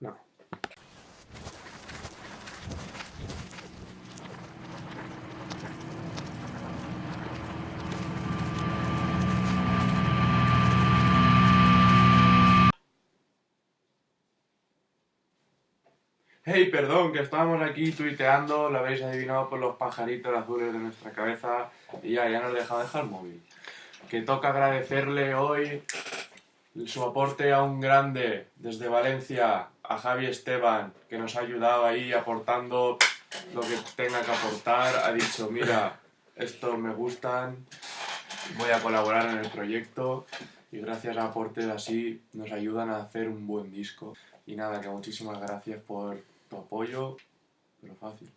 No. Hey, perdón, que estábamos aquí tuiteando, lo habéis adivinado por los pajaritos azules de nuestra cabeza y ya, ya nos deja dejar el móvil. Que toca agradecerle hoy su aporte a un grande desde Valencia, a Javi Esteban, que nos ha ayudado ahí aportando lo que tenga que aportar. Ha dicho, mira, estos me gustan, voy a colaborar en el proyecto y gracias a aportes así nos ayudan a hacer un buen disco. Y nada, que muchísimas gracias por tu apoyo, pero fácil.